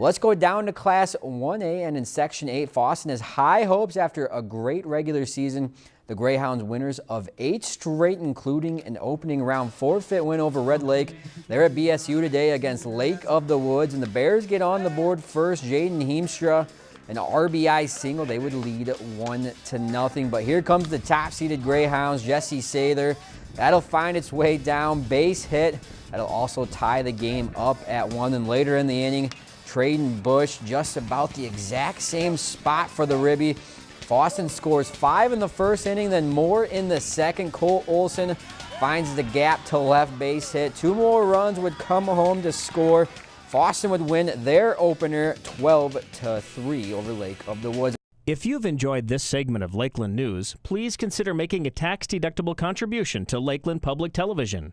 Let's go down to Class 1A and in Section 8, Fosston has high hopes after a great regular season. The Greyhounds winners of eight straight, including an opening round forfeit win over Red Lake. They're at BSU today against Lake of the Woods, and the Bears get on the board first. Jaden Heemstra, an RBI single. They would lead one to nothing. But here comes the top-seeded Greyhounds, Jesse Sather. That'll find its way down, base hit. That'll also tie the game up at one. And later in the inning, Traden Bush just about the exact same spot for the Ribby. Fosston scores five in the first inning, then more in the second. Cole Olson finds the gap to left base hit. Two more runs would come home to score. Fosston would win their opener 12 to 3 over Lake of the Woods. If you've enjoyed this segment of Lakeland News, please consider making a tax-deductible contribution to Lakeland Public Television.